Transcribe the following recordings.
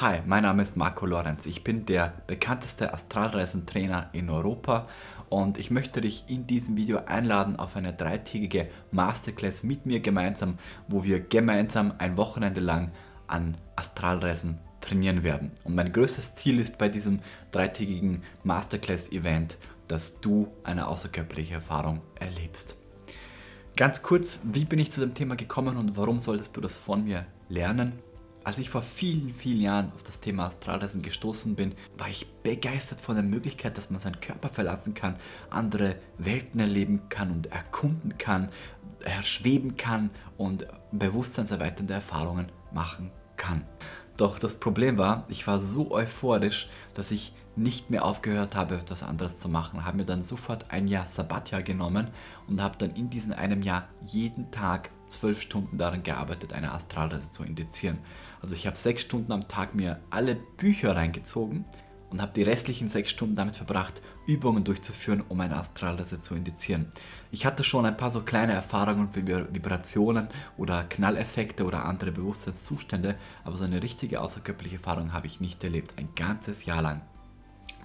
Hi, mein Name ist Marco Lorenz. Ich bin der bekannteste Astralreisentrainer in Europa und ich möchte dich in diesem Video einladen auf eine dreitägige Masterclass mit mir gemeinsam, wo wir gemeinsam ein Wochenende lang an Astralreisen trainieren werden. Und mein größtes Ziel ist bei diesem dreitägigen Masterclass-Event, dass du eine außerkörperliche Erfahrung erlebst. Ganz kurz, wie bin ich zu dem Thema gekommen und warum solltest du das von mir lernen? Als ich vor vielen, vielen Jahren auf das Thema Astralreisen gestoßen bin, war ich begeistert von der Möglichkeit, dass man seinen Körper verlassen kann, andere Welten erleben kann und erkunden kann, schweben kann und bewusstseinserweiternde Erfahrungen machen kann. Doch das Problem war, ich war so euphorisch, dass ich nicht mehr aufgehört habe, etwas anderes zu machen. Habe mir dann sofort ein Jahr Sabbatjahr genommen und habe dann in diesem einem Jahr jeden Tag zwölf Stunden daran gearbeitet, eine Astralreise zu indizieren. Also ich habe sechs Stunden am Tag mir alle Bücher reingezogen und habe die restlichen sechs Stunden damit verbracht, Übungen durchzuführen, um eine Astralreise zu indizieren. Ich hatte schon ein paar so kleine Erfahrungen wie Vibrationen oder Knalleffekte oder andere Bewusstseinszustände, aber so eine richtige außerkörperliche Erfahrung habe ich nicht erlebt, ein ganzes Jahr lang.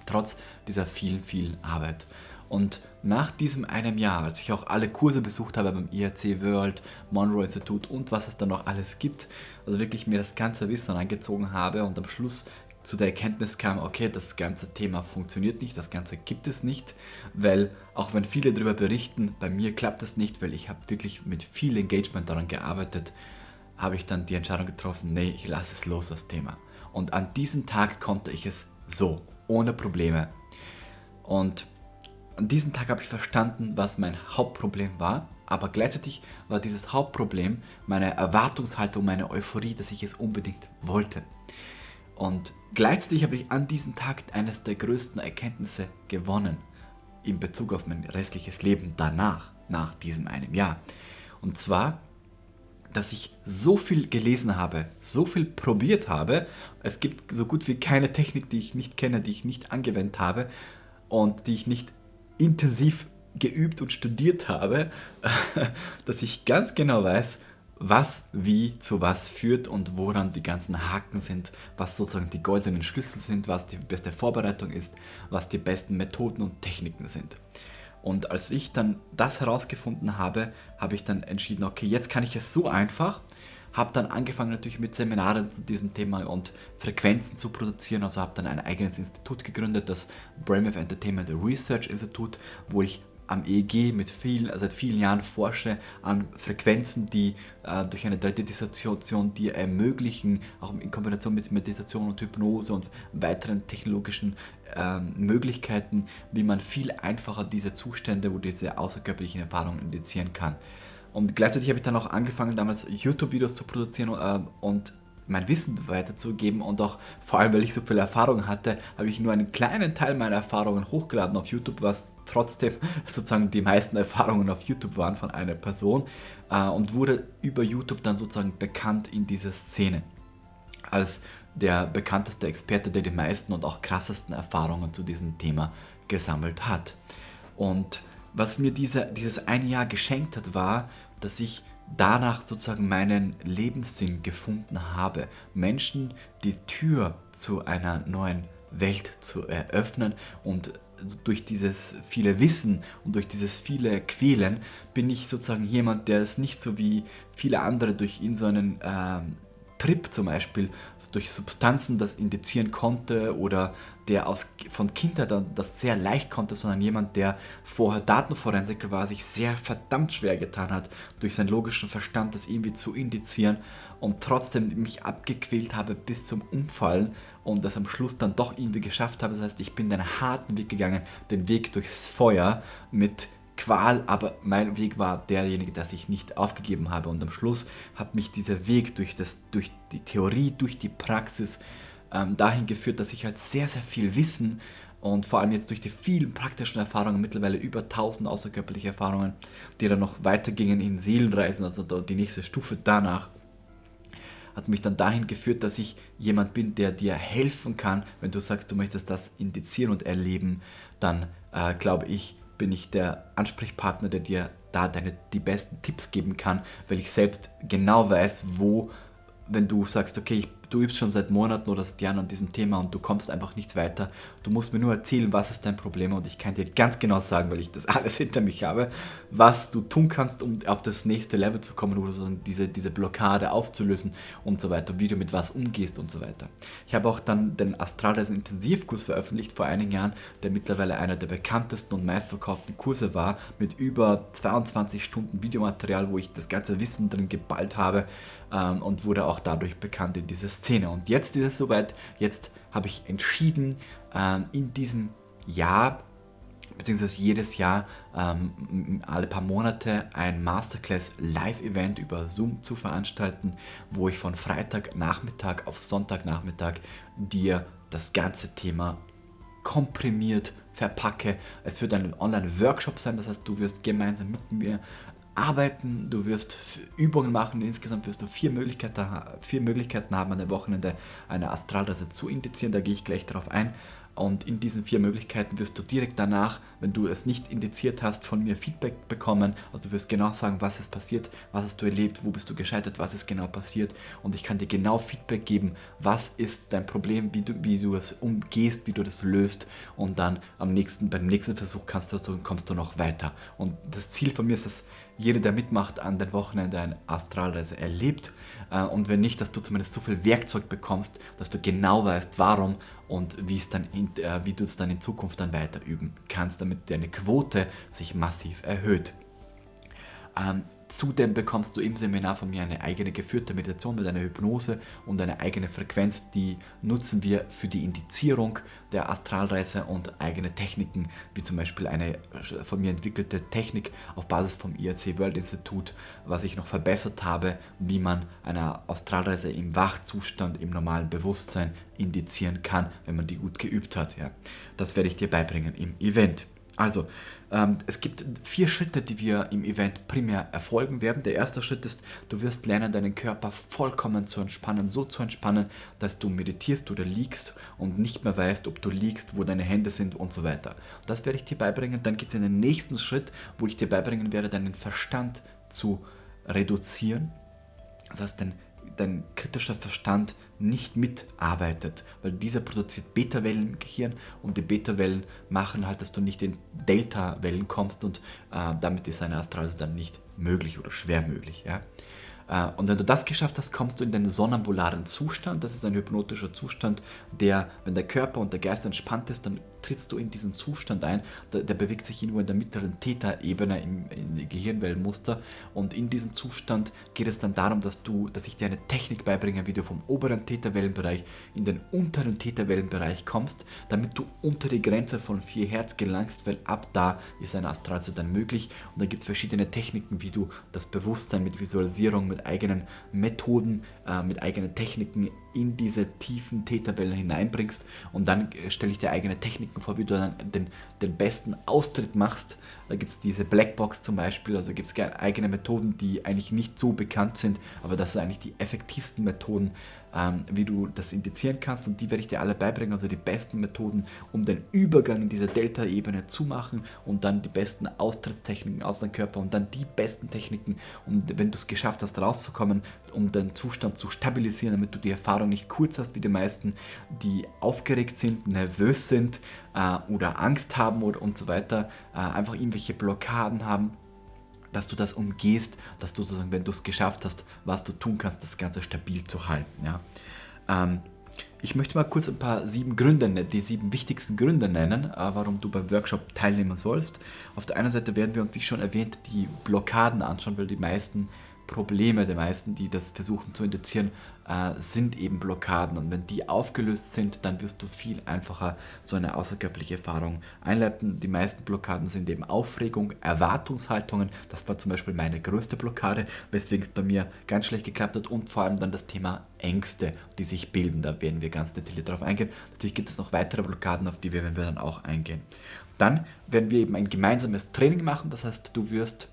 Trotz dieser vielen, vielen Arbeit. Und nach diesem einem Jahr, als ich auch alle Kurse besucht habe beim IRC World, Monroe Institut und was es da noch alles gibt, also wirklich mir das ganze Wissen angezogen habe und am Schluss zu der Erkenntnis kam, okay, das ganze Thema funktioniert nicht, das Ganze gibt es nicht, weil auch wenn viele darüber berichten, bei mir klappt es nicht, weil ich habe wirklich mit viel Engagement daran gearbeitet, habe ich dann die Entscheidung getroffen, nee, ich lasse es los, das Thema. Und an diesem Tag konnte ich es so, ohne Probleme. Und an diesem Tag habe ich verstanden, was mein Hauptproblem war, aber gleichzeitig war dieses Hauptproblem meine Erwartungshaltung, meine Euphorie, dass ich es unbedingt wollte. Und gleichzeitig habe ich an diesem Tag eines der größten Erkenntnisse gewonnen in Bezug auf mein restliches Leben danach, nach diesem einem Jahr. Und zwar, dass ich so viel gelesen habe, so viel probiert habe. Es gibt so gut wie keine Technik, die ich nicht kenne, die ich nicht angewendet habe und die ich nicht intensiv geübt und studiert habe, dass ich ganz genau weiß, was wie zu was führt und woran die ganzen Haken sind, was sozusagen die goldenen Schlüssel sind, was die beste Vorbereitung ist, was die besten Methoden und Techniken sind. Und als ich dann das herausgefunden habe, habe ich dann entschieden, okay, jetzt kann ich es so einfach, habe dann angefangen natürlich mit Seminaren zu diesem Thema und Frequenzen zu produzieren, also habe dann ein eigenes Institut gegründet, das Brainwave Entertainment Research Institute, wo ich am EEG mit viel, seit vielen Jahren forsche an Frequenzen, die äh, durch eine 3D-Dissoziation dir ermöglichen, auch in Kombination mit Meditation und Hypnose und weiteren technologischen äh, Möglichkeiten, wie man viel einfacher diese Zustände, wo diese außerkörperlichen Erfahrungen indizieren kann. Und gleichzeitig habe ich dann auch angefangen, damals YouTube-Videos zu produzieren äh, und mein Wissen weiterzugeben und auch vor allem, weil ich so viel Erfahrung hatte, habe ich nur einen kleinen Teil meiner Erfahrungen hochgeladen auf YouTube, was trotzdem sozusagen die meisten Erfahrungen auf YouTube waren von einer Person äh, und wurde über YouTube dann sozusagen bekannt in dieser Szene als der bekannteste Experte, der die meisten und auch krassesten Erfahrungen zu diesem Thema gesammelt hat. Und was mir diese, dieses eine Jahr geschenkt hat, war, dass ich danach sozusagen meinen Lebenssinn gefunden habe. Menschen die Tür zu einer neuen Welt zu eröffnen und durch dieses viele Wissen und durch dieses viele Quälen bin ich sozusagen jemand, der es nicht so wie viele andere durch ihn so einen äh, Trip zum Beispiel durch Substanzen das indizieren konnte oder der aus, von Kindheit an das sehr leicht konnte, sondern jemand, der vorher Datenforensiker war, sich sehr verdammt schwer getan hat, durch seinen logischen Verstand das irgendwie zu indizieren und trotzdem mich abgequält habe bis zum Umfallen und das am Schluss dann doch irgendwie geschafft habe. Das heißt, ich bin den harten Weg gegangen, den Weg durchs Feuer mit Qual, aber mein Weg war derjenige, dass ich nicht aufgegeben habe. Und am Schluss hat mich dieser Weg durch, das, durch die Theorie, durch die Praxis ähm, dahin geführt, dass ich halt sehr, sehr viel Wissen und vor allem jetzt durch die vielen praktischen Erfahrungen, mittlerweile über 1000 außerkörperliche Erfahrungen, die dann noch weitergingen in Seelenreisen, also die nächste Stufe danach, hat mich dann dahin geführt, dass ich jemand bin, der dir helfen kann, wenn du sagst, du möchtest das indizieren und erleben, dann äh, glaube ich, bin ich der Ansprechpartner, der dir da deine, die besten Tipps geben kann, weil ich selbst genau weiß, wo, wenn du sagst, okay, ich du übst schon seit Monaten oder seit Jahren an diesem Thema und du kommst einfach nicht weiter. Du musst mir nur erzählen, was ist dein Problem und ich kann dir ganz genau sagen, weil ich das alles hinter mich habe, was du tun kannst, um auf das nächste Level zu kommen oder so diese, diese Blockade aufzulösen und so weiter, wie du mit was umgehst und so weiter. Ich habe auch dann den Astralreisen Intensivkurs veröffentlicht vor einigen Jahren, der mittlerweile einer der bekanntesten und meistverkauften Kurse war, mit über 22 Stunden Videomaterial, wo ich das ganze Wissen drin geballt habe ähm, und wurde auch dadurch bekannt in dieser Szene. Und jetzt ist es soweit, jetzt habe ich entschieden, ähm, in diesem Jahr beziehungsweise jedes Jahr ähm, alle paar Monate ein Masterclass Live-Event über Zoom zu veranstalten, wo ich von Freitagnachmittag auf Sonntagnachmittag dir das ganze Thema komprimiert verpacke. Es wird ein Online-Workshop sein, das heißt, du wirst gemeinsam mit mir arbeiten, du wirst Übungen machen, insgesamt wirst du vier Möglichkeiten, vier Möglichkeiten haben, an der Wochenende eine Astralreise zu indizieren, da gehe ich gleich darauf ein. Und in diesen vier Möglichkeiten wirst du direkt danach, wenn du es nicht indiziert hast, von mir Feedback bekommen. Also du wirst genau sagen, was ist passiert, was hast du erlebt, wo bist du gescheitert, was ist genau passiert. Und ich kann dir genau Feedback geben, was ist dein Problem, wie du, wie du es umgehst, wie du das löst. Und dann am nächsten, beim nächsten Versuch kannst du, kommst du noch weiter. Und das Ziel von mir ist es, jeder, der mitmacht, an den Wochenende eine Astralreise erlebt. Äh, und wenn nicht, dass du zumindest so viel Werkzeug bekommst, dass du genau weißt, warum und wie, es dann in, äh, wie du es dann in Zukunft dann weiter üben kannst, damit deine Quote sich massiv erhöht. Ähm, Zudem bekommst du im Seminar von mir eine eigene geführte Meditation mit einer Hypnose und eine eigene Frequenz, die nutzen wir für die Indizierung der Astralreise und eigene Techniken, wie zum Beispiel eine von mir entwickelte Technik auf Basis vom IRC World Institut, was ich noch verbessert habe, wie man eine Astralreise im Wachzustand, im normalen Bewusstsein indizieren kann, wenn man die gut geübt hat. Ja. Das werde ich dir beibringen im Event. Also, ähm, es gibt vier Schritte, die wir im Event primär erfolgen werden. Der erste Schritt ist, du wirst lernen, deinen Körper vollkommen zu entspannen, so zu entspannen, dass du meditierst oder liegst und nicht mehr weißt, ob du liegst, wo deine Hände sind und so weiter. Das werde ich dir beibringen. Dann geht es in den nächsten Schritt, wo ich dir beibringen werde, deinen Verstand zu reduzieren. Das heißt, dein, dein kritischer Verstand nicht mitarbeitet, weil dieser produziert Beta-Wellen im Gehirn und die Beta-Wellen machen halt, dass du nicht in Delta-Wellen kommst und äh, damit ist eine Astralreise dann nicht möglich oder schwer möglich. Ja? Äh, und wenn du das geschafft hast, kommst du in den sonnambularen Zustand. Das ist ein hypnotischer Zustand, der, wenn der Körper und der Geist entspannt ist, dann trittst du in diesen Zustand ein. Der, der bewegt sich irgendwo in der mittleren Theta-Ebene im, im Gehirnwellenmuster. Und in diesem Zustand geht es dann darum, dass, du, dass ich dir eine Technik beibringe, wie du vom oberen Theta-Wellenbereich in den unteren Theta-Wellenbereich kommst, damit du unter die Grenze von 4 Hertz gelangst, weil ab da ist eine Astralreise dann möglich. Und da gibt es verschiedene Techniken, wie du das Bewusstsein mit Visualisierung, mit mit eigenen Methoden, äh, mit eigenen Techniken in diese tiefen T-Tabellen hineinbringst und dann äh, stelle ich dir eigene Techniken vor, wie du dann den, den besten Austritt machst. Da gibt es diese Blackbox zum Beispiel, also gibt es eigene Methoden, die eigentlich nicht so bekannt sind, aber das sind eigentlich die effektivsten Methoden, ähm, wie du das indizieren kannst und die werde ich dir alle beibringen, also die besten Methoden, um den Übergang in diese Delta-Ebene zu machen und dann die besten Austrittstechniken aus deinem Körper und dann die besten Techniken, um, wenn du es geschafft hast, rauszukommen, um den Zustand zu stabilisieren, damit du die Erfahrung nicht kurz hast wie die meisten, die aufgeregt sind, nervös sind äh, oder Angst haben oder und so weiter, äh, einfach irgendwelche Blockaden haben dass du das umgehst, dass du sozusagen, wenn du es geschafft hast, was du tun kannst, das Ganze stabil zu halten. Ja? Ähm, ich möchte mal kurz ein paar sieben Gründe, die sieben wichtigsten Gründe nennen, äh, warum du beim Workshop teilnehmen sollst. Auf der einen Seite werden wir uns, wie schon erwähnt, die Blockaden anschauen, weil die meisten Probleme der meisten, die das versuchen zu indizieren, äh, sind eben Blockaden. Und wenn die aufgelöst sind, dann wirst du viel einfacher so eine außerkörperliche Erfahrung einleiten. Die meisten Blockaden sind eben Aufregung, Erwartungshaltungen. Das war zum Beispiel meine größte Blockade, weswegen es bei mir ganz schlecht geklappt hat. Und vor allem dann das Thema Ängste, die sich bilden. Da werden wir ganz detailliert darauf eingehen. Natürlich gibt es noch weitere Blockaden, auf die werden wir dann auch eingehen. Dann werden wir eben ein gemeinsames Training machen. Das heißt, du wirst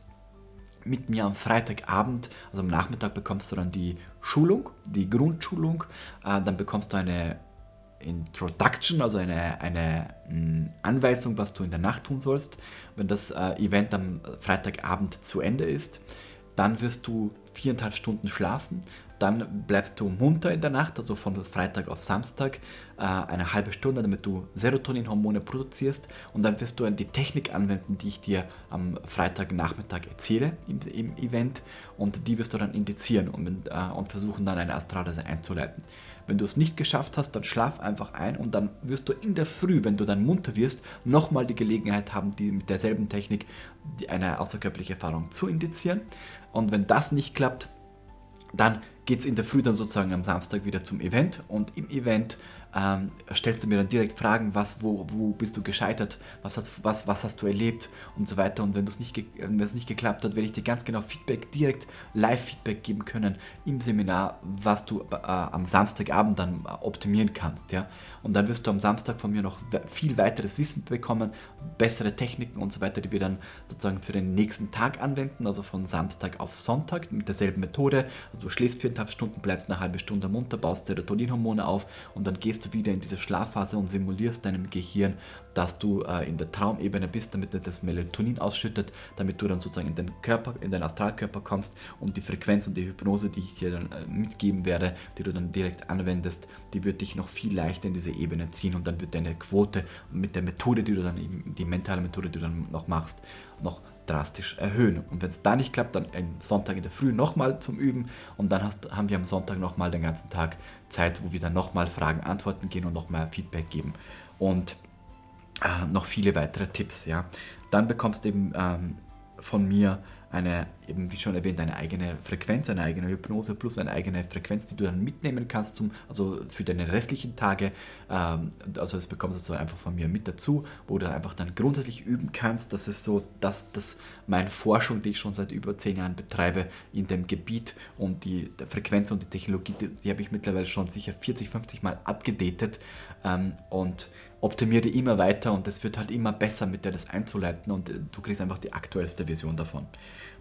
mit mir am Freitagabend, also am Nachmittag bekommst du dann die Schulung, die Grundschulung, äh, dann bekommst du eine Introduction, also eine, eine mm, Anweisung, was du in der Nacht tun sollst, wenn das äh, Event am Freitagabend zu Ende ist. Dann wirst du viereinhalb Stunden schlafen, dann bleibst du munter in der Nacht, also von Freitag auf Samstag, äh, eine halbe Stunde, damit du Serotoninhormone produzierst und dann wirst du die Technik anwenden, die ich dir am Freitagnachmittag erzähle im, im Event und die wirst du dann indizieren und, äh, und versuchen dann eine Astralreise einzuleiten. Wenn du es nicht geschafft hast, dann schlaf einfach ein und dann wirst du in der Früh, wenn du dann munter wirst, nochmal die Gelegenheit haben, die mit derselben Technik eine außerkörperliche Erfahrung zu indizieren. Und wenn das nicht klappt, dann geht es in der Früh dann sozusagen am Samstag wieder zum Event und im Event ähm, stellst du mir dann direkt Fragen, was, wo, wo bist du gescheitert, was, hat, was, was hast du erlebt und so weiter. Und wenn es nicht, nicht geklappt hat, werde ich dir ganz genau Feedback, direkt Live-Feedback geben können im Seminar, was du äh, am Samstagabend dann optimieren kannst. Ja? Und dann wirst du am Samstag von mir noch viel weiteres Wissen bekommen, bessere Techniken und so weiter, die wir dann sozusagen für den nächsten Tag anwenden, also von Samstag auf Sonntag mit derselben Methode. Also du schläfst viereinhalb Stunden, bleibst eine halbe Stunde munter, baust Serotoninhormone auf und dann gehst du wieder in diese Schlafphase und simulierst deinem Gehirn, dass du äh, in der Traumebene bist, damit das Melatonin ausschüttet, damit du dann sozusagen in den Körper, in deinen Astralkörper kommst und die Frequenz und die Hypnose, die ich dir dann äh, mitgeben werde, die du dann direkt anwendest, die wird dich noch viel leichter in diese Ebene ziehen und dann wird deine Quote mit der Methode, die du dann, die mentale Methode, die du dann noch machst, noch drastisch erhöhen. Und wenn es da nicht klappt, dann am Sonntag in der Früh nochmal zum Üben und dann hast, haben wir am Sonntag nochmal den ganzen Tag Zeit, wo wir dann nochmal Fragen, Antworten gehen und nochmal Feedback geben. Und äh, noch viele weitere Tipps. Ja. Dann bekommst du eben ähm, von mir eine, eben wie schon erwähnt, eine eigene Frequenz, eine eigene Hypnose plus eine eigene Frequenz, die du dann mitnehmen kannst, zum, also für deine restlichen Tage. Ähm, also das bekommst du einfach von mir mit dazu, wo du einfach dann grundsätzlich üben kannst. Das ist so, dass das meine Forschung, die ich schon seit über zehn Jahren betreibe, in dem Gebiet und die Frequenz und die Technologie, die, die habe ich mittlerweile schon sicher 40, 50 Mal abgedatet ähm, und optimiere die immer weiter und es wird halt immer besser, mit der das einzuleiten und äh, du kriegst einfach die aktuellste Version davon.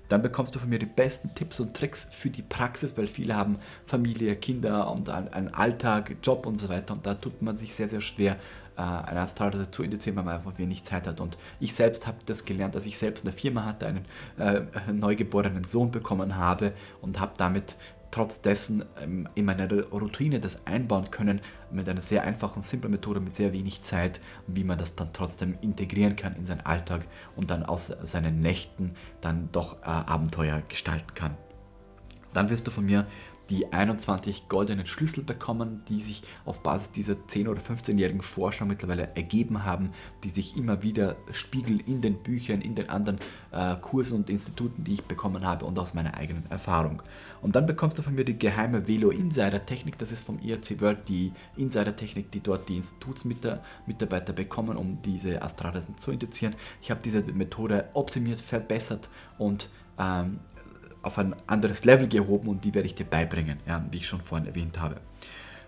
Dann bekommst du von mir die besten Tipps und Tricks für die Praxis, weil viele haben Familie, Kinder und einen Alltag, Job und so weiter. Und da tut man sich sehr, sehr schwer, äh, eine Astralreise zu indizieren, weil man einfach wenig Zeit hat. Und ich selbst habe das gelernt, dass ich selbst eine Firma hatte, einen äh, neugeborenen Sohn bekommen habe und habe damit trotz dessen ähm, in meine Routine das einbauen können mit einer sehr einfachen, simplen Methode mit sehr wenig Zeit, wie man das dann trotzdem integrieren kann in seinen Alltag und dann aus seinen Nächten dann doch äh, Abenteuer gestalten kann. Dann wirst du von mir die 21 goldenen Schlüssel bekommen, die sich auf Basis dieser 10- oder 15-jährigen Forschung mittlerweile ergeben haben, die sich immer wieder spiegeln in den Büchern, in den anderen äh, Kursen und Instituten, die ich bekommen habe und aus meiner eigenen Erfahrung. Und dann bekommst du von mir die geheime Velo Insider Technik, das ist vom IRC World die Insider Technik, die dort die Institutsmitarbeiter bekommen, um diese Astralreisen zu indizieren. Ich habe diese Methode optimiert, verbessert und ähm, auf ein anderes Level gehoben und die werde ich dir beibringen, ja, wie ich schon vorhin erwähnt habe.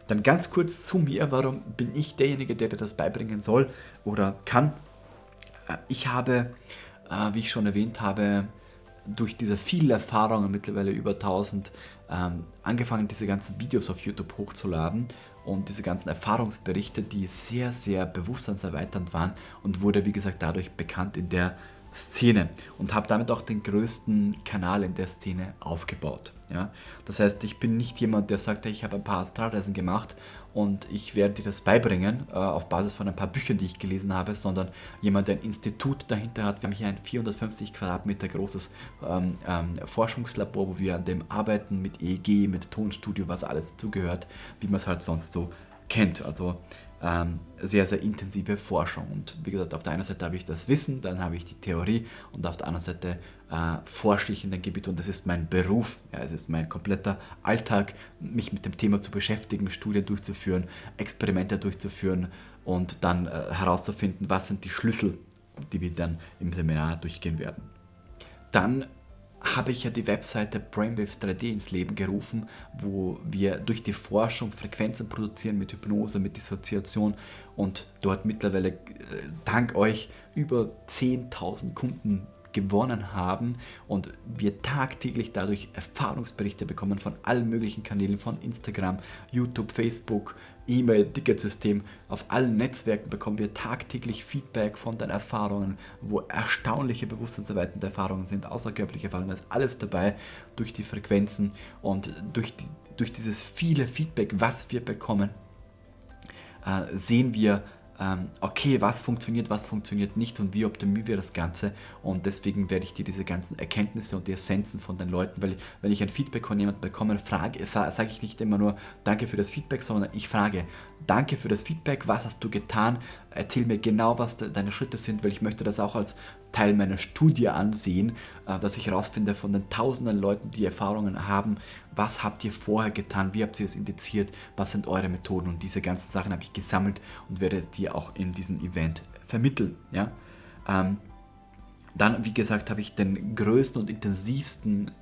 Dann ganz kurz zu mir, warum bin ich derjenige, der dir das beibringen soll oder kann. Äh, ich habe, äh, wie ich schon erwähnt habe, durch diese vielen Erfahrungen, mittlerweile über 1000, ähm, angefangen, diese ganzen Videos auf YouTube hochzuladen und diese ganzen Erfahrungsberichte, die sehr, sehr bewusstseinserweiternd waren und wurde, wie gesagt, dadurch bekannt in der Szene und habe damit auch den größten Kanal in der Szene aufgebaut. Ja? Das heißt, ich bin nicht jemand, der sagt, ich habe ein paar Astralreisen gemacht und ich werde dir das beibringen äh, auf Basis von ein paar Büchern, die ich gelesen habe, sondern jemand, der ein Institut dahinter hat. Wir haben hier ein 450 Quadratmeter großes ähm, ähm, Forschungslabor, wo wir an dem arbeiten mit EEG, mit Tonstudio, was alles dazugehört, wie man es halt sonst so kennt. Also sehr, sehr intensive Forschung. Und wie gesagt, auf der einen Seite habe ich das Wissen, dann habe ich die Theorie und auf der anderen Seite äh, forsche ich in dem Gebiet und das ist mein Beruf. Ja, es ist mein kompletter Alltag, mich mit dem Thema zu beschäftigen, Studien durchzuführen, Experimente durchzuführen und dann äh, herauszufinden, was sind die Schlüssel, die wir dann im Seminar durchgehen werden. Dann habe ich ja die Webseite Brainwave 3D ins Leben gerufen, wo wir durch die Forschung Frequenzen produzieren mit Hypnose, mit Dissoziation und dort mittlerweile äh, dank euch über 10.000 Kunden gewonnen haben und wir tagtäglich dadurch Erfahrungsberichte bekommen von allen möglichen Kanälen, von Instagram, YouTube, Facebook, E-Mail, Ticketsystem. Auf allen Netzwerken bekommen wir tagtäglich Feedback von deinen Erfahrungen, wo erstaunliche bewusstseinserweiternde Erfahrungen sind, außerkörperliche Erfahrungen, da ist alles dabei durch die Frequenzen und durch, die, durch dieses viele Feedback, was wir bekommen, äh, sehen wir, okay, was funktioniert, was funktioniert nicht und wie optimieren wir das Ganze. Und deswegen werde ich dir diese ganzen Erkenntnisse und die Essenzen von den Leuten, weil wenn ich ein Feedback von jemandem bekomme, frage, sage ich nicht immer nur Danke für das Feedback, sondern ich frage, Danke für das Feedback, was hast du getan? Erzähl mir genau, was deine Schritte sind, weil ich möchte das auch als Teil meiner Studie ansehen, äh, dass ich herausfinde von den tausenden Leuten, die Erfahrungen haben, was habt ihr vorher getan, wie habt ihr es indiziert, was sind eure Methoden und diese ganzen Sachen habe ich gesammelt und werde dir auch in diesem Event vermitteln. Ja? Ähm, dann, wie gesagt, habe ich den größten und intensivsten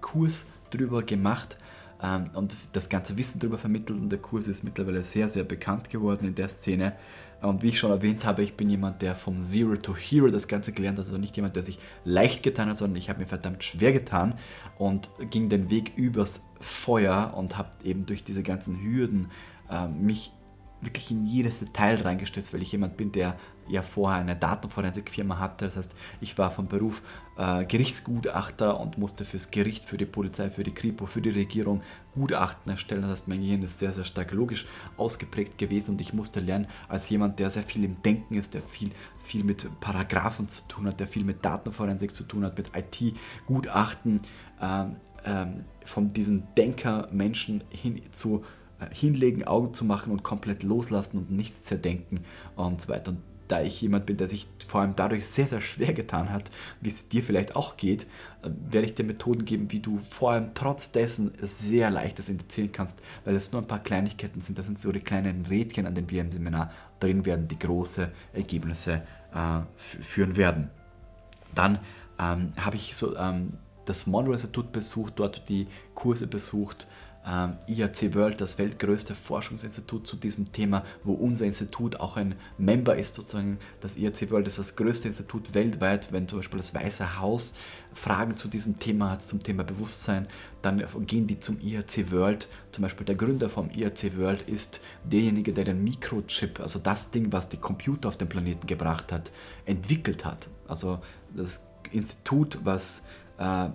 Kurs drüber gemacht ähm, und das ganze Wissen darüber vermittelt und der Kurs ist mittlerweile sehr, sehr bekannt geworden in der Szene. Und wie ich schon erwähnt habe, ich bin jemand, der vom Zero to Hero das Ganze gelernt hat, also nicht jemand, der sich leicht getan hat, sondern ich habe mir verdammt schwer getan und ging den Weg übers Feuer und habe eben durch diese ganzen Hürden äh, mich wirklich in jedes Detail reingestürzt, weil ich jemand bin, der ja vorher eine Datenforensikfirma hatte. Das heißt, ich war vom Beruf äh, Gerichtsgutachter und musste fürs Gericht, für die Polizei, für die Kripo, für die Regierung Gutachten erstellen. Das heißt, mein Gehirn ist sehr, sehr stark logisch ausgeprägt gewesen und ich musste lernen, als jemand, der sehr viel im Denken ist, der viel, viel mit Paragraphen zu tun hat, der viel mit Datenforensik zu tun hat, mit IT-Gutachten, äh, äh, von diesen Denker-Menschen hin zu hinlegen, Augen zu machen und komplett loslassen und nichts zerdenken und so weiter. Und da ich jemand bin, der sich vor allem dadurch sehr, sehr schwer getan hat, wie es dir vielleicht auch geht, äh, werde ich dir Methoden geben, wie du vor allem trotz dessen sehr leicht das indizieren kannst, weil es nur ein paar Kleinigkeiten sind. Das sind so die kleinen Rädchen, an denen wir im Seminar drin werden, die große Ergebnisse äh, führen werden. Dann ähm, habe ich so ähm, das Monroe Institut besucht, dort die Kurse besucht, ähm, IAC World, das weltgrößte Forschungsinstitut zu diesem Thema, wo unser Institut auch ein Member ist, sozusagen. Das IAC World ist das größte Institut weltweit, wenn zum Beispiel das Weiße Haus Fragen zu diesem Thema hat, zum Thema Bewusstsein, dann gehen die zum IAC World. Zum Beispiel der Gründer vom IAC World ist derjenige, der den Mikrochip, also das Ding, was die Computer auf den Planeten gebracht hat, entwickelt hat. Also das Institut, was äh,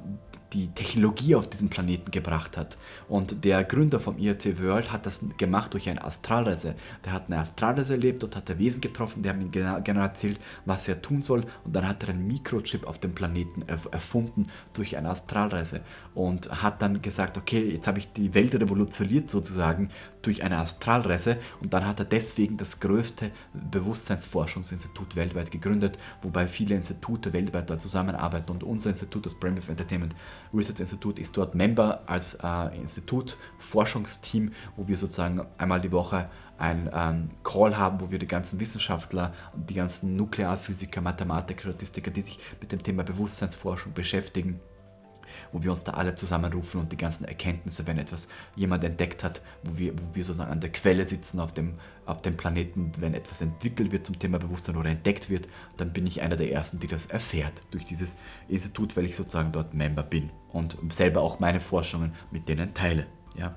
die Technologie auf diesen Planeten gebracht hat. Und der Gründer vom IRC World hat das gemacht durch eine Astralreise. Der hat eine Astralreise erlebt und hat Wesen getroffen, die haben ihm genau erzählt, was er tun soll. Und dann hat er einen Mikrochip auf dem Planeten erfunden durch eine Astralreise und hat dann gesagt, okay, jetzt habe ich die Welt revolutioniert sozusagen durch eine Astralreise und dann hat er deswegen das größte Bewusstseinsforschungsinstitut weltweit gegründet, wobei viele Institute weltweit da zusammenarbeiten und unser Institut, das Brainwave Entertainment Research Institute, ist dort Member als äh, Institut, Forschungsteam, wo wir sozusagen einmal die Woche ein ähm, Call haben, wo wir die ganzen Wissenschaftler die ganzen Nuklearphysiker, Mathematiker, Statistiker, die sich mit dem Thema Bewusstseinsforschung beschäftigen, wo wir uns da alle zusammenrufen und die ganzen Erkenntnisse, wenn etwas jemand entdeckt hat, wo wir, wo wir sozusagen an der Quelle sitzen auf dem, auf dem Planeten, wenn etwas entwickelt wird zum Thema Bewusstsein oder entdeckt wird, dann bin ich einer der Ersten, die das erfährt durch dieses Institut, weil ich sozusagen dort Member bin und selber auch meine Forschungen mit denen teile. Ja.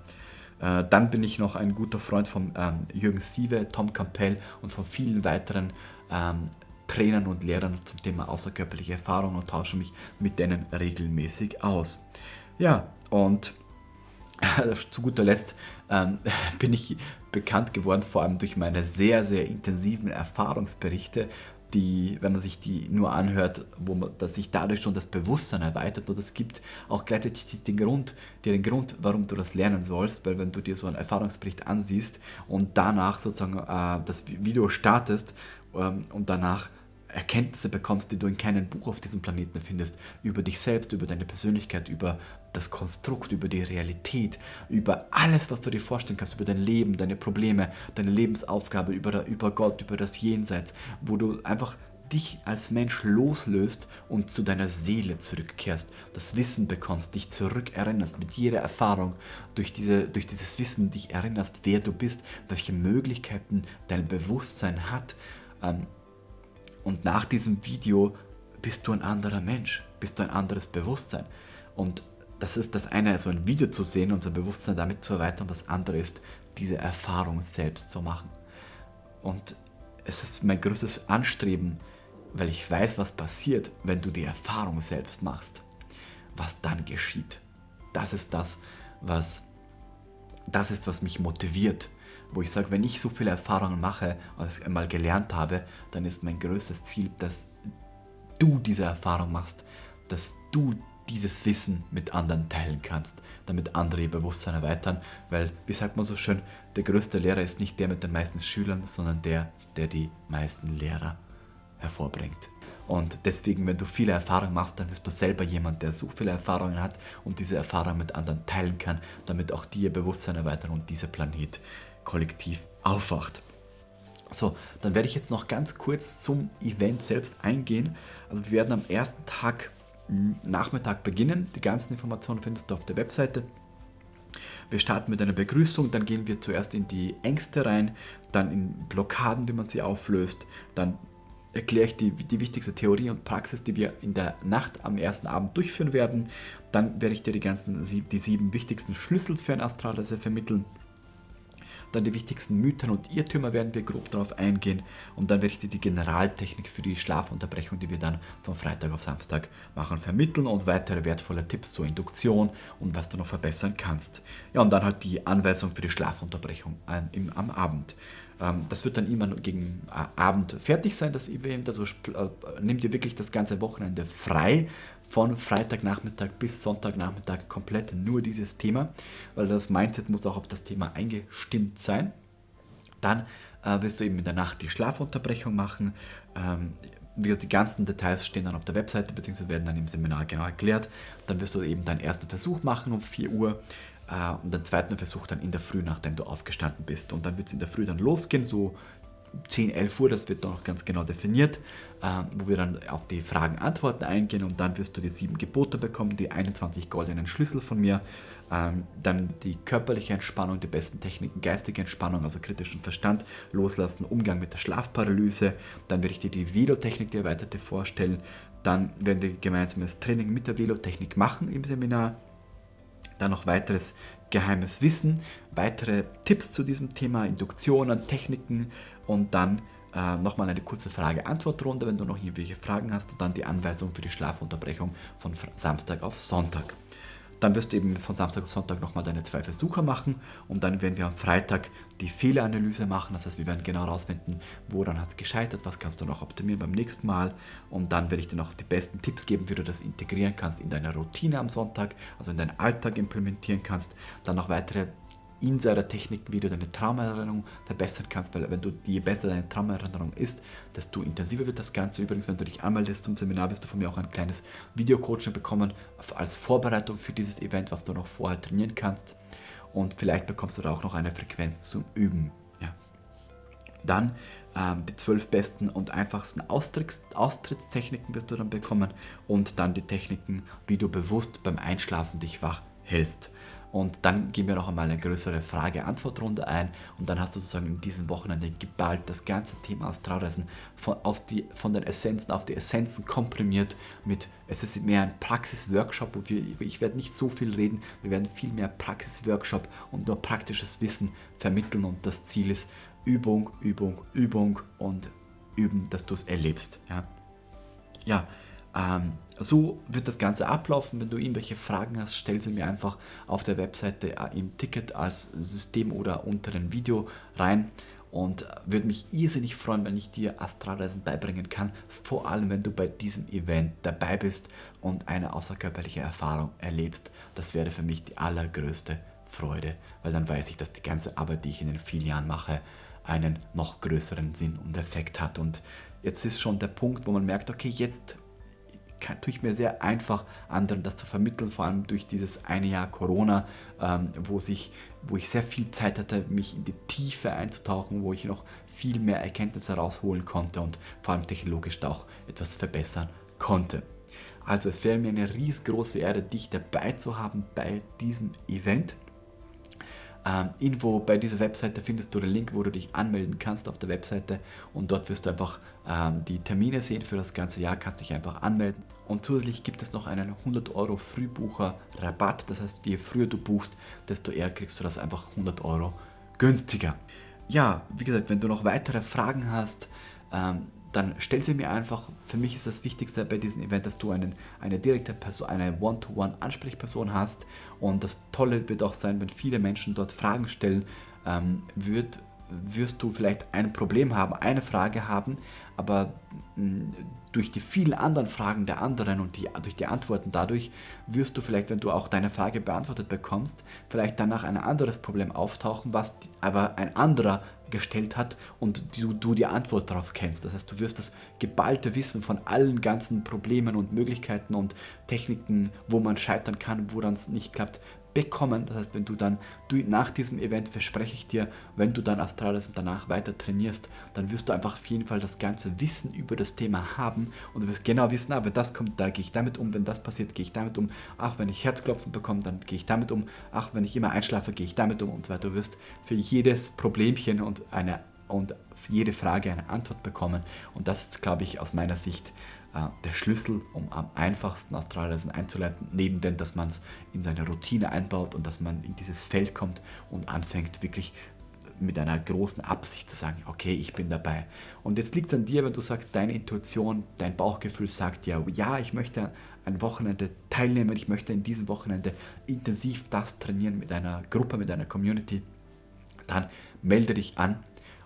Äh, dann bin ich noch ein guter Freund von ähm, Jürgen Siewe, Tom Campbell und von vielen weiteren ähm, Trainern und Lehrern zum Thema außerkörperliche Erfahrung und tausche mich mit denen regelmäßig aus. Ja, und zu guter Letzt ähm, bin ich bekannt geworden, vor allem durch meine sehr, sehr intensiven Erfahrungsberichte, die, wenn man sich die nur anhört, wo man, dass sich dadurch schon das Bewusstsein erweitert und es gibt auch gleichzeitig den Grund, den Grund, warum du das lernen sollst, weil wenn du dir so einen Erfahrungsbericht ansiehst und danach sozusagen äh, das Video startest ähm, und danach Erkenntnisse bekommst, die du in keinem Buch auf diesem Planeten findest, über dich selbst, über deine Persönlichkeit, über das Konstrukt, über die Realität, über alles, was du dir vorstellen kannst, über dein Leben, deine Probleme, deine Lebensaufgabe, über, über Gott, über das Jenseits, wo du einfach dich als Mensch loslöst und zu deiner Seele zurückkehrst, das Wissen bekommst, dich zurückerinnerst mit jeder Erfahrung, durch, diese, durch dieses Wissen dich erinnerst, wer du bist, welche Möglichkeiten dein Bewusstsein hat, ähm, und nach diesem Video bist du ein anderer Mensch, bist du ein anderes Bewusstsein. Und das ist das eine, so ein Video zu sehen, unser Bewusstsein damit zu erweitern. Das andere ist, diese Erfahrung selbst zu machen. Und es ist mein größtes Anstreben, weil ich weiß, was passiert, wenn du die Erfahrung selbst machst. Was dann geschieht. Das ist das, was, das ist, was mich motiviert. Wo ich sage, wenn ich so viele Erfahrungen mache, als ich einmal gelernt habe, dann ist mein größtes Ziel, dass du diese Erfahrung machst, dass du dieses Wissen mit anderen teilen kannst, damit andere ihr Bewusstsein erweitern, weil, wie sagt man so schön, der größte Lehrer ist nicht der mit den meisten Schülern, sondern der, der die meisten Lehrer hervorbringt. Und deswegen, wenn du viele Erfahrungen machst, dann wirst du selber jemand, der so viele Erfahrungen hat und diese Erfahrungen mit anderen teilen kann, damit auch die ihr Bewusstsein erweitern und dieser Planet kollektiv aufwacht. So, dann werde ich jetzt noch ganz kurz zum Event selbst eingehen. Also wir werden am ersten Tag Nachmittag beginnen. Die ganzen Informationen findest du auf der Webseite. Wir starten mit einer Begrüßung, dann gehen wir zuerst in die Ängste rein, dann in Blockaden, wie man sie auflöst, dann erkläre ich die, die wichtigste Theorie und Praxis, die wir in der Nacht am ersten Abend durchführen werden. Dann werde ich dir die ganzen die sieben wichtigsten Schlüssel für ein Astralreise vermitteln. Dann die wichtigsten Mythen und Irrtümer werden wir grob darauf eingehen. Und dann werde ich dir die Generaltechnik für die Schlafunterbrechung, die wir dann von Freitag auf Samstag machen, vermitteln und weitere wertvolle Tipps zur Induktion und was du noch verbessern kannst. Ja, und dann halt die Anweisung für die Schlafunterbrechung am Abend. Ähm, das wird dann immer gegen äh, Abend fertig sein, das Event. Also äh, nimm dir wirklich das ganze Wochenende frei von Freitagnachmittag bis Sonntagnachmittag komplett nur dieses Thema, weil das Mindset muss auch auf das Thema eingestimmt sein. Dann äh, wirst du eben in der Nacht die Schlafunterbrechung machen. Ähm, die ganzen Details stehen dann auf der Webseite bzw. werden dann im Seminar genau erklärt. Dann wirst du eben deinen ersten Versuch machen um 4 Uhr äh, und den zweiten Versuch dann in der Früh, nachdem du aufgestanden bist. Und dann wird es in der Früh dann losgehen, so 10, 11 Uhr, das wird noch ganz genau definiert, äh, wo wir dann auf die Fragen, Antworten eingehen und dann wirst du die sieben Gebote bekommen, die 21 goldenen Schlüssel von mir, ähm, dann die körperliche Entspannung, die besten Techniken, geistige Entspannung, also kritischen Verstand, loslassen, Umgang mit der Schlafparalyse, dann werde ich dir die Velotechnik, die erweiterte vorstellen, dann werden wir gemeinsam das Training mit der Velotechnik machen im Seminar, dann noch weiteres geheimes Wissen, weitere Tipps zu diesem Thema, Induktionen, Techniken, und dann äh, nochmal eine kurze Frage-Antwort-Runde, wenn du noch irgendwelche Fragen hast und dann die Anweisung für die Schlafunterbrechung von Samstag auf Sonntag. Dann wirst du eben von Samstag auf Sonntag nochmal deine zwei Versuche machen und dann werden wir am Freitag die Fehleranalyse machen. Das heißt, wir werden genau herausfinden, woran hat es gescheitert, was kannst du noch optimieren beim nächsten Mal. Und dann werde ich dir noch die besten Tipps geben, wie du das integrieren kannst in deine Routine am Sonntag, also in deinen Alltag implementieren kannst. Dann noch weitere Insider-Techniken, wie du deine Traumerinnerung verbessern kannst, weil wenn du, je besser deine Traumerinnerung ist, desto intensiver wird das Ganze. Übrigens, wenn du dich anmeldest zum Seminar, wirst du von mir auch ein kleines Videocoaching bekommen als Vorbereitung für dieses Event, was du noch vorher trainieren kannst. Und vielleicht bekommst du da auch noch eine Frequenz zum Üben. Ja. Dann ähm, die zwölf besten und einfachsten Austritts Austrittstechniken wirst du dann bekommen und dann die Techniken, wie du bewusst beim Einschlafen dich wach hältst. Und dann gehen wir noch einmal eine größere Frage-Antwort-Runde ein. Und dann hast du sozusagen in diesem Wochenende geballt das ganze Thema Astralreisen von, auf die, von den Essenzen auf die Essenzen komprimiert mit, es ist mehr ein Praxis-Workshop, wo wir, ich werde nicht so viel reden, wir werden viel mehr Praxis-Workshop und nur praktisches Wissen vermitteln. Und das Ziel ist Übung, Übung, Übung und üben, dass du es erlebst. Ja, ja ähm, so wird das Ganze ablaufen. Wenn du irgendwelche Fragen hast, stell sie mir einfach auf der Webseite äh, im Ticket als System oder unter dem Video rein und würde mich irrsinnig freuen, wenn ich dir Astralreisen beibringen kann, vor allem wenn du bei diesem Event dabei bist und eine außerkörperliche Erfahrung erlebst. Das wäre für mich die allergrößte Freude, weil dann weiß ich, dass die ganze Arbeit, die ich in den vielen Jahren mache, einen noch größeren Sinn und Effekt hat. Und jetzt ist schon der Punkt, wo man merkt, okay, jetzt kann, tue ich mir sehr einfach, anderen das zu vermitteln, vor allem durch dieses eine Jahr Corona, ähm, wo, sich, wo ich sehr viel Zeit hatte, mich in die Tiefe einzutauchen, wo ich noch viel mehr Erkenntnisse herausholen konnte und vor allem technologisch da auch etwas verbessern konnte. Also es wäre mir eine riesengroße Ehre, dich dabei zu haben bei diesem Event. Ähm, irgendwo bei dieser Webseite findest du den Link, wo du dich anmelden kannst auf der Webseite und dort wirst du einfach ähm, die Termine sehen für das ganze Jahr, kannst dich einfach anmelden. Und zusätzlich gibt es noch einen 100 Euro Frühbucher-Rabatt, das heißt, je früher du buchst, desto eher kriegst du das einfach 100 Euro günstiger. Ja, wie gesagt, wenn du noch weitere Fragen hast, ähm, dann stell sie mir einfach. Für mich ist das Wichtigste bei diesem Event, dass du einen, eine direkte Person, eine One-to-One-Ansprechperson hast. Und das Tolle wird auch sein, wenn viele Menschen dort Fragen stellen, ähm, wird, wirst du vielleicht ein Problem haben, eine Frage haben, aber mh, durch die vielen anderen Fragen der anderen und die, durch die Antworten dadurch wirst du vielleicht, wenn du auch deine Frage beantwortet bekommst, vielleicht danach ein anderes Problem auftauchen, was aber ein anderer gestellt hat und du, du die Antwort darauf kennst. Das heißt, du wirst das geballte Wissen von allen ganzen Problemen und Möglichkeiten und Techniken, wo man scheitern kann, wo dann es nicht klappt, bekommen. Das heißt, wenn du dann du, nach diesem Event verspreche ich dir, wenn du dann Astralis und danach weiter trainierst, dann wirst du einfach auf jeden Fall das ganze Wissen über das Thema haben und du wirst genau wissen, ah, wenn das kommt, da gehe ich damit um, wenn das passiert, gehe ich damit um. Ach, wenn ich Herzklopfen bekomme, dann gehe ich damit um. Ach, wenn ich immer einschlafe, gehe ich damit um und so weiter. Du wirst für jedes Problemchen und eine und jede Frage eine Antwort bekommen und das ist, glaube ich, aus meiner Sicht der Schlüssel, um am einfachsten Astralreisen einzuleiten, neben dem, dass man es in seine Routine einbaut und dass man in dieses Feld kommt und anfängt wirklich mit einer großen Absicht zu sagen, okay, ich bin dabei. Und jetzt liegt es an dir, wenn du sagst, deine Intuition, dein Bauchgefühl sagt ja, ja, ich möchte ein Wochenende teilnehmen, ich möchte in diesem Wochenende intensiv das trainieren mit einer Gruppe, mit einer Community, dann melde dich an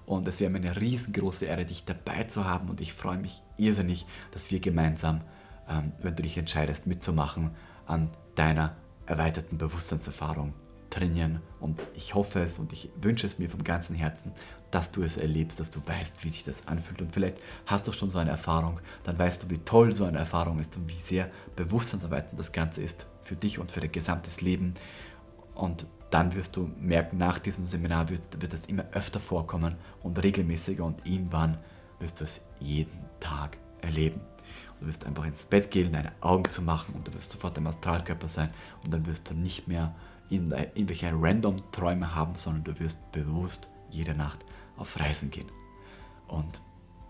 und es wäre mir eine riesengroße Ehre, dich dabei zu haben. Und ich freue mich irrsinnig, dass wir gemeinsam, ähm, wenn du dich entscheidest, mitzumachen, an deiner erweiterten Bewusstseinserfahrung trainieren. Und ich hoffe es und ich wünsche es mir vom ganzen Herzen, dass du es erlebst, dass du weißt, wie sich das anfühlt. Und vielleicht hast du schon so eine Erfahrung, dann weißt du, wie toll so eine Erfahrung ist und wie sehr bewusstseinserweiternd das Ganze ist für dich und für dein gesamtes Leben. Und dann wirst du merken, nach diesem Seminar wird, wird das immer öfter vorkommen und regelmäßiger und irgendwann wirst du es jeden Tag erleben. Du wirst einfach ins Bett gehen, deine Augen zu machen und du wirst sofort im Astralkörper sein und dann wirst du nicht mehr irgendwelche random Träume haben, sondern du wirst bewusst jede Nacht auf Reisen gehen. Und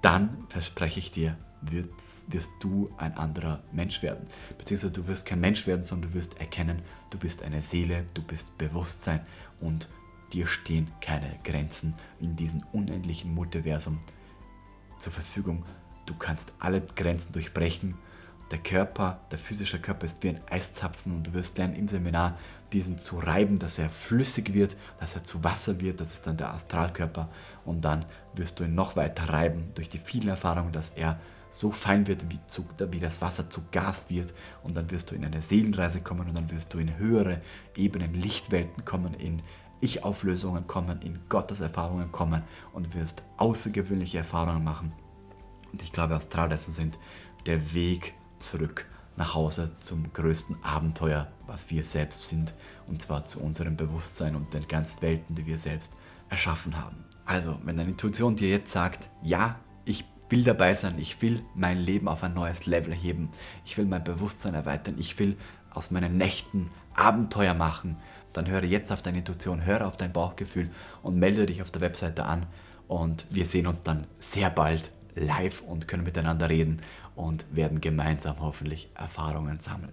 dann verspreche ich dir, wirst, wirst du ein anderer Mensch werden. Beziehungsweise du wirst kein Mensch werden, sondern du wirst erkennen, du bist eine Seele, du bist Bewusstsein und dir stehen keine Grenzen in diesem unendlichen Multiversum zur Verfügung. Du kannst alle Grenzen durchbrechen. Der Körper, der physische Körper ist wie ein Eiszapfen und du wirst lernen im Seminar diesen zu reiben, dass er flüssig wird, dass er zu Wasser wird, das ist dann der Astralkörper und dann wirst du ihn noch weiter reiben durch die vielen Erfahrungen, dass er so fein wird, wie, zu, wie das Wasser zu Gas wird und dann wirst du in eine Seelenreise kommen und dann wirst du in höhere Ebenen, Lichtwelten kommen, in Ich-Auflösungen kommen, in Gotteserfahrungen kommen und wirst außergewöhnliche Erfahrungen machen. Und ich glaube, Astralreisen sind der Weg zurück nach Hause zum größten Abenteuer, was wir selbst sind, und zwar zu unserem Bewusstsein und den ganzen Welten, die wir selbst erschaffen haben. Also, wenn deine Intuition dir jetzt sagt, ja, ich will dabei sein, ich will mein Leben auf ein neues Level heben, ich will mein Bewusstsein erweitern, ich will aus meinen Nächten Abenteuer machen, dann höre jetzt auf deine Intuition, höre auf dein Bauchgefühl und melde dich auf der Webseite an und wir sehen uns dann sehr bald live und können miteinander reden und werden gemeinsam hoffentlich Erfahrungen sammeln.